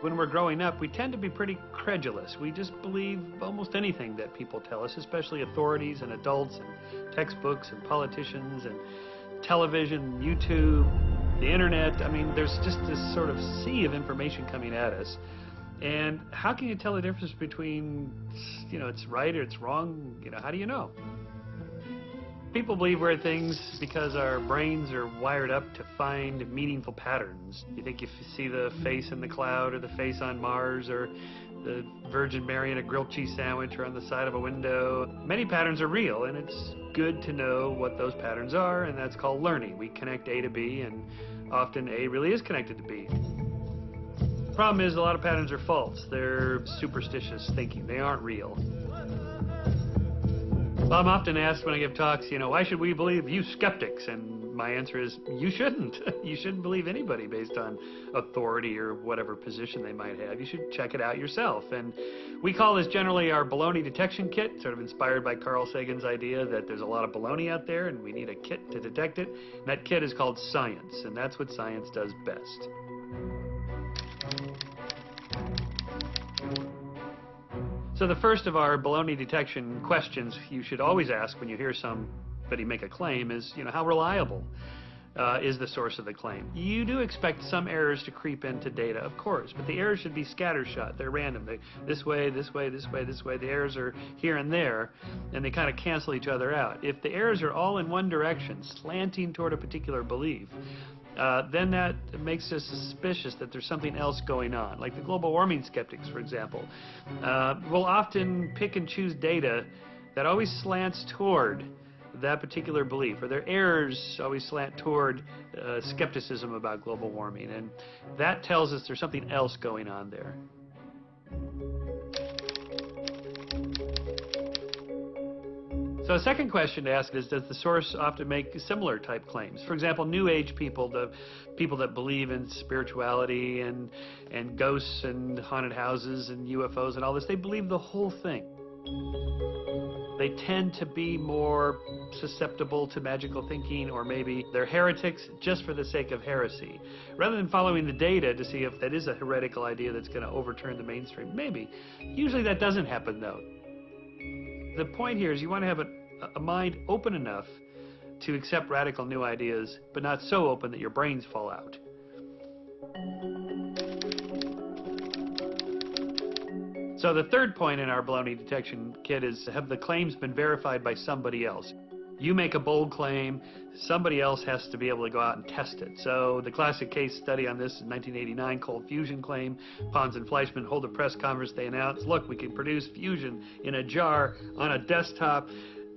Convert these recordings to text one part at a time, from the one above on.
When we're growing up, we tend to be pretty credulous. We just believe almost anything that people tell us, especially authorities and adults and textbooks and politicians and television, YouTube, the internet. I mean, there's just this sort of sea of information coming at us. And how can you tell the difference between, you know, it's right or it's wrong? You know, how do you know? People believe weird things because our brains are wired up to find meaningful patterns. You think if you see the face in the cloud or the face on Mars or the Virgin Mary in a grilled cheese sandwich or on the side of a window, many patterns are real and it's good to know what those patterns are and that's called learning. We connect A to B and often A really is connected to B. The problem is a lot of patterns are false. They're superstitious thinking. They aren't real. I'm often asked when I give talks, you know, why should we believe you skeptics? And my answer is, you shouldn't. you shouldn't believe anybody based on authority or whatever position they might have. You should check it out yourself. And we call this generally our baloney detection kit, sort of inspired by Carl Sagan's idea that there's a lot of baloney out there and we need a kit to detect it. And that kit is called science, and that's what science does best. So the first of our baloney detection questions you should always ask when you hear somebody make a claim is, you know, how reliable uh, is the source of the claim? You do expect some errors to creep into data, of course, but the errors should be scattershot. They're random. They, this way, this way, this way, this way. The errors are here and there, and they kind of cancel each other out. If the errors are all in one direction, slanting toward a particular belief, uh, then that makes us suspicious that there's something else going on. Like the global warming skeptics, for example, uh, will often pick and choose data that always slants toward that particular belief, or their errors always slant toward uh, skepticism about global warming. And that tells us there's something else going on there. So a second question to ask is, does the source often make similar type claims? For example, New Age people, the people that believe in spirituality and, and ghosts and haunted houses and UFOs and all this, they believe the whole thing. They tend to be more susceptible to magical thinking, or maybe they're heretics just for the sake of heresy. Rather than following the data to see if that is a heretical idea that's going to overturn the mainstream, maybe. Usually that doesn't happen, though. The point here is you want to have a, a mind open enough to accept radical new ideas, but not so open that your brains fall out. So the third point in our baloney detection kit is have the claims been verified by somebody else? You make a bold claim, somebody else has to be able to go out and test it. So the classic case study on this is 1989 cold fusion claim. Pons and Fleischmann hold a press conference. They announce, look, we can produce fusion in a jar on a desktop.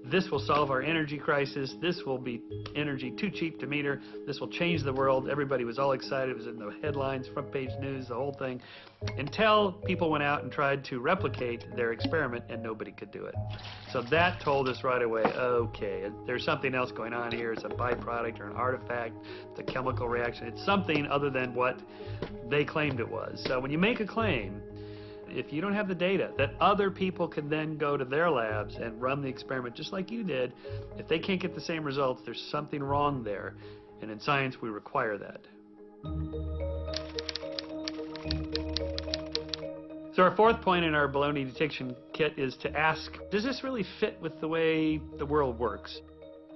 This will solve our energy crisis. This will be energy too cheap to meter. This will change the world. Everybody was all excited. It was in the headlines, front page news, the whole thing. Until people went out and tried to replicate their experiment and nobody could do it. So that told us right away, okay, there's something else going on here. It's a byproduct or an artifact. It's a chemical reaction. It's something other than what they claimed it was. So when you make a claim, if you don't have the data that other people can then go to their labs and run the experiment just like you did, if they can't get the same results, there's something wrong there. And in science, we require that. So our fourth point in our baloney detection kit is to ask, does this really fit with the way the world works?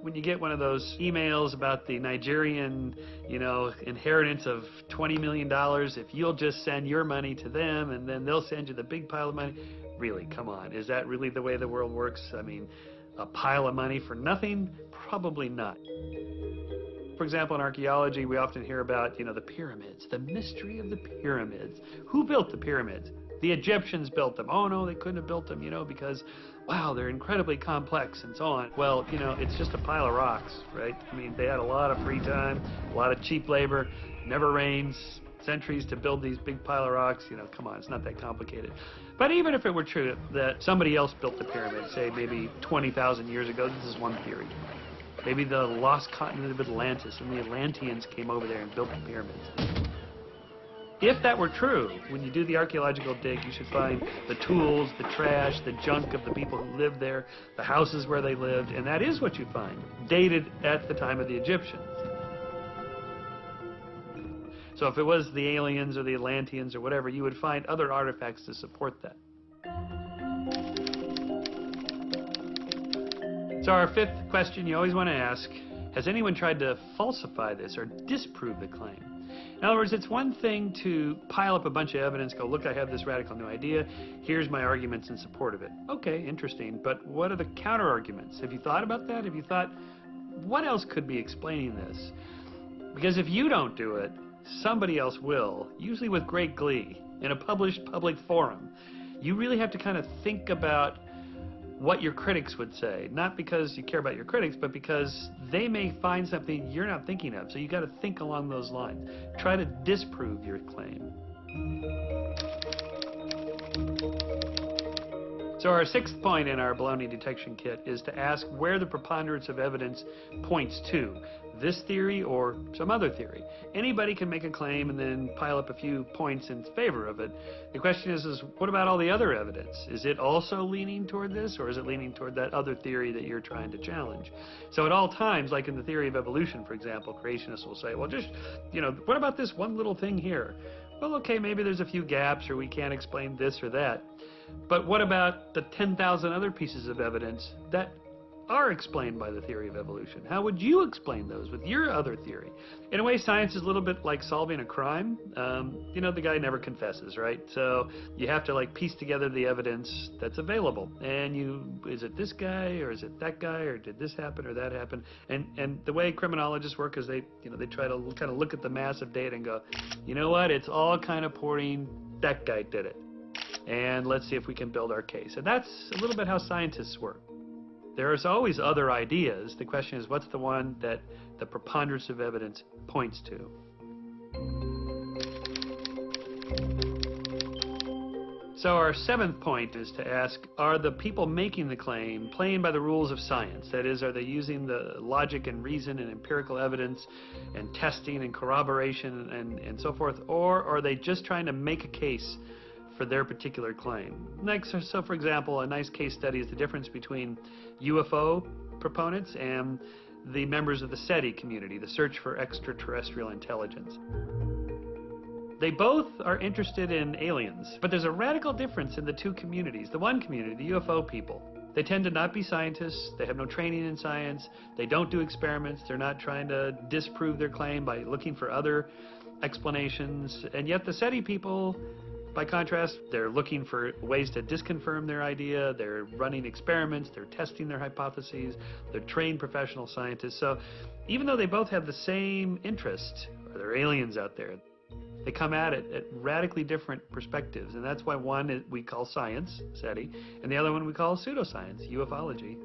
When you get one of those emails about the Nigerian, you know, inheritance of $20 million, if you'll just send your money to them and then they'll send you the big pile of money, really, come on, is that really the way the world works? I mean, a pile of money for nothing? Probably not. For example, in archaeology, we often hear about, you know, the pyramids, the mystery of the pyramids. Who built the pyramids? The Egyptians built them. Oh, no, they couldn't have built them, you know, because wow, they're incredibly complex and so on. Well, you know, it's just a pile of rocks, right? I mean, they had a lot of free time, a lot of cheap labor, never rains, centuries to build these big pile of rocks. You know, come on, it's not that complicated. But even if it were true that somebody else built the pyramid, say maybe 20,000 years ago, this is one theory. Maybe the lost continent of Atlantis and the Atlanteans came over there and built the pyramids. If that were true, when you do the archaeological dig, you should find the tools, the trash, the junk of the people who lived there, the houses where they lived, and that is what you find, dated at the time of the Egyptians. So if it was the aliens or the Atlanteans or whatever, you would find other artifacts to support that. So our fifth question you always want to ask, has anyone tried to falsify this or disprove the claim? In other words, it's one thing to pile up a bunch of evidence, go, look, I have this radical new idea, here's my arguments in support of it. Okay, interesting, but what are the counter arguments? Have you thought about that? Have you thought, what else could be explaining this? Because if you don't do it, somebody else will, usually with great glee, in a published public forum. You really have to kind of think about what your critics would say. Not because you care about your critics, but because they may find something you're not thinking of. So you got to think along those lines. Try to disprove your claim. So our sixth point in our baloney detection kit is to ask where the preponderance of evidence points to this theory or some other theory. Anybody can make a claim and then pile up a few points in favor of it. The question is, is what about all the other evidence? Is it also leaning toward this or is it leaning toward that other theory that you're trying to challenge? So at all times, like in the theory of evolution, for example, creationists will say, well, just, you know, what about this one little thing here? Well, okay, maybe there's a few gaps or we can't explain this or that. But what about the 10,000 other pieces of evidence that are explained by the theory of evolution. How would you explain those with your other theory? In a way, science is a little bit like solving a crime. Um, you know, the guy never confesses, right? So you have to like piece together the evidence that's available. And you, is it this guy or is it that guy or did this happen or that happen? And and the way criminologists work is they, you know, they try to kind of look at the massive data and go, you know what? It's all kind of pointing that guy did it. And let's see if we can build our case. And that's a little bit how scientists work. There's always other ideas. The question is, what's the one that the preponderance of evidence points to? So our seventh point is to ask, are the people making the claim playing by the rules of science? That is, are they using the logic and reason and empirical evidence and testing and corroboration and, and so forth? Or are they just trying to make a case for their particular claim. Next, so for example, a nice case study is the difference between UFO proponents and the members of the SETI community, the Search for Extraterrestrial Intelligence. They both are interested in aliens, but there's a radical difference in the two communities. The one community, the UFO people, they tend to not be scientists, they have no training in science, they don't do experiments, they're not trying to disprove their claim by looking for other explanations, and yet the SETI people by contrast, they're looking for ways to disconfirm their idea, they're running experiments, they're testing their hypotheses, they're trained professional scientists. So even though they both have the same interest, are aliens out there, they come at it at radically different perspectives. And that's why one we call science, SETI, and the other one we call pseudoscience, ufology.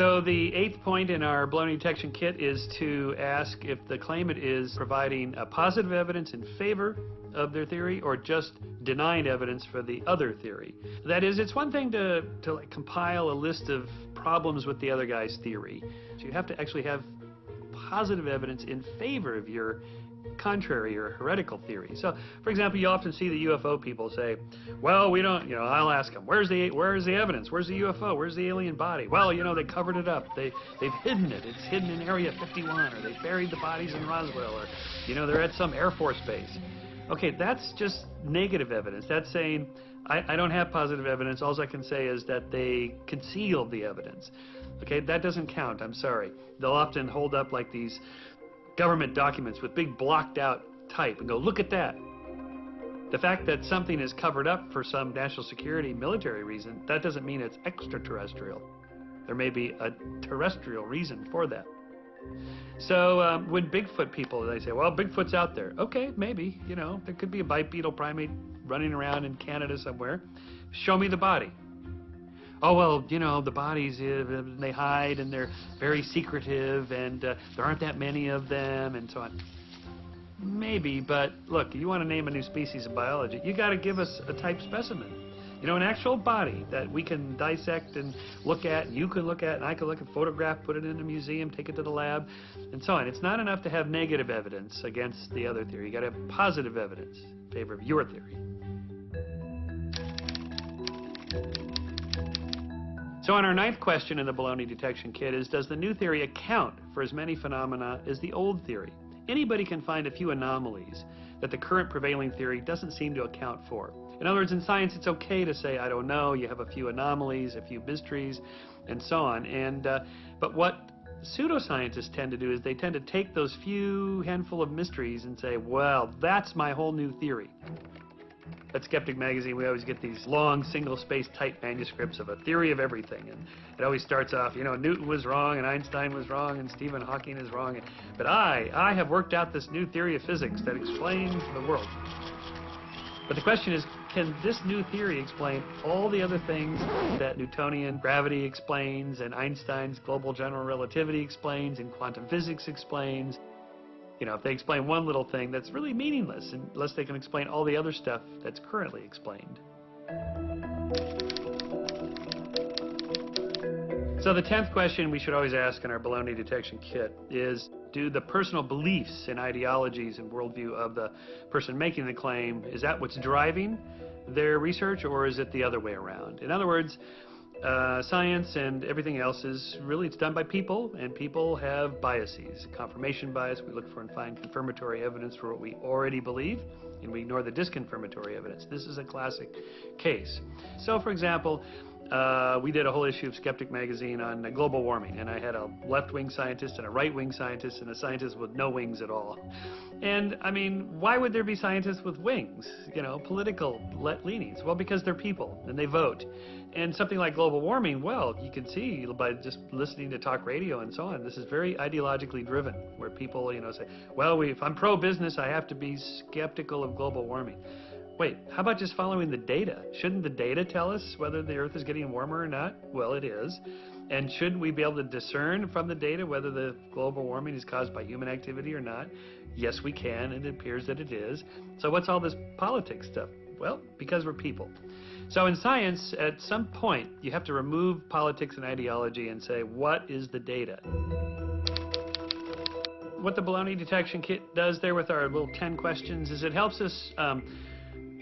So the eighth point in our baloney detection kit is to ask if the claimant is providing a positive evidence in favor of their theory or just denying evidence for the other theory. That is, it's one thing to, to like compile a list of problems with the other guy's theory. So you have to actually have positive evidence in favor of your contrary or heretical theory. So, for example, you often see the UFO people say, "Well, we don't," you know, I'll ask them, "Where's the where's the evidence? Where's the UFO? Where's the alien body?" Well, you know, they covered it up. They they've hidden it. It's hidden in Area 51, or they buried the bodies in Roswell, or you know, they're at some Air Force base. Okay, that's just negative evidence. That's saying I, I don't have positive evidence. All I can say is that they concealed the evidence. Okay, that doesn't count. I'm sorry. They'll often hold up like these government documents with big blocked out type and go, look at that. The fact that something is covered up for some national security military reason, that doesn't mean it's extraterrestrial. There may be a terrestrial reason for that. So um, when Bigfoot people, they say, well, Bigfoot's out there. Okay, maybe, you know, there could be a bipedal primate running around in Canada somewhere. Show me the body oh well, you know, the bodies uh, they hide and they're very secretive and uh, there aren't that many of them and so on. Maybe, but look, you want to name a new species of biology, you got to give us a type specimen. You know, an actual body that we can dissect and look at, and you can look at, and I can look at, photograph, put it in a museum, take it to the lab, and so on. It's not enough to have negative evidence against the other theory. You got to have positive evidence in favor of your theory. So on our ninth question in the baloney detection kit is, does the new theory account for as many phenomena as the old theory? Anybody can find a few anomalies that the current prevailing theory doesn't seem to account for. In other words, in science, it's okay to say, I don't know, you have a few anomalies, a few mysteries, and so on. And uh, But what pseudoscientists tend to do is they tend to take those few handful of mysteries and say, well, that's my whole new theory. At Skeptic Magazine, we always get these long, single-space type manuscripts of a theory of everything. And it always starts off, you know, Newton was wrong, and Einstein was wrong, and Stephen Hawking is wrong. But I, I have worked out this new theory of physics that explains the world. But the question is, can this new theory explain all the other things that Newtonian gravity explains, and Einstein's global general relativity explains, and quantum physics explains? You know, if they explain one little thing, that's really meaningless unless they can explain all the other stuff that's currently explained. So the tenth question we should always ask in our baloney detection kit is, do the personal beliefs and ideologies and worldview of the person making the claim, is that what's driving their research or is it the other way around? In other words, uh, science and everything else is really it's done by people and people have biases confirmation bias. We look for and find confirmatory evidence for what we already believe and we ignore the disconfirmatory evidence. This is a classic case. So for example uh, we did a whole issue of Skeptic magazine on uh, global warming, and I had a left-wing scientist and a right-wing scientist and a scientist with no wings at all. And I mean, why would there be scientists with wings? You know, political leanings. Well, because they're people and they vote. And something like global warming, well, you can see by just listening to talk radio and so on, this is very ideologically driven, where people, you know, say, well, we, if I'm pro-business, I have to be skeptical of global warming. Wait, how about just following the data? Shouldn't the data tell us whether the Earth is getting warmer or not? Well, it is. And shouldn't we be able to discern from the data whether the global warming is caused by human activity or not? Yes, we can, and it appears that it is. So what's all this politics stuff? Well, because we're people. So in science, at some point, you have to remove politics and ideology and say, what is the data? What the baloney detection kit does there with our little 10 questions is it helps us um,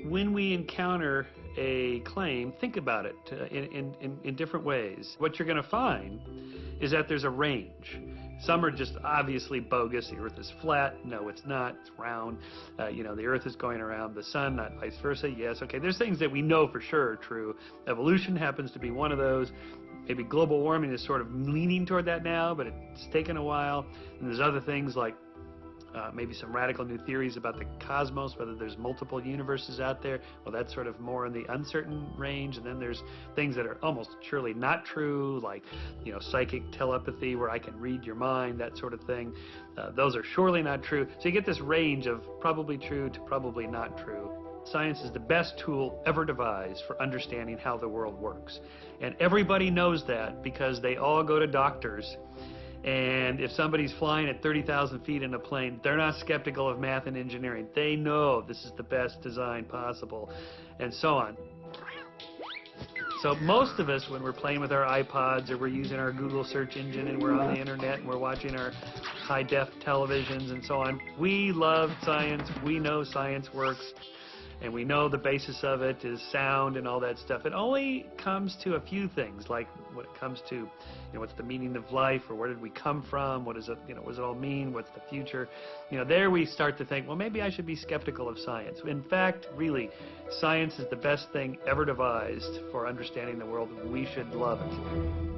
when we encounter a claim, think about it uh, in, in, in different ways. What you're going to find is that there's a range. Some are just obviously bogus. The Earth is flat. No, it's not. It's round. Uh, you know, the Earth is going around the sun, not vice versa. Yes, okay. There's things that we know for sure are true. Evolution happens to be one of those. Maybe global warming is sort of leaning toward that now, but it's taken a while. And there's other things like uh, maybe some radical new theories about the cosmos, whether there's multiple universes out there. Well, that's sort of more in the uncertain range. And then there's things that are almost surely not true, like, you know, psychic telepathy, where I can read your mind, that sort of thing. Uh, those are surely not true. So you get this range of probably true to probably not true. Science is the best tool ever devised for understanding how the world works. And everybody knows that because they all go to doctors and if somebody's flying at 30,000 feet in a plane, they're not skeptical of math and engineering. They know this is the best design possible, and so on. So most of us, when we're playing with our iPods or we're using our Google search engine and we're on the internet and we're watching our high-def televisions and so on, we love science. We know science works and we know the basis of it is sound and all that stuff. It only comes to a few things, like when it comes to, you know, what's the meaning of life, or where did we come from? What does it, you know, what does it all mean? What's the future? You know, there we start to think, well, maybe I should be skeptical of science. In fact, really, science is the best thing ever devised for understanding the world. We should love it.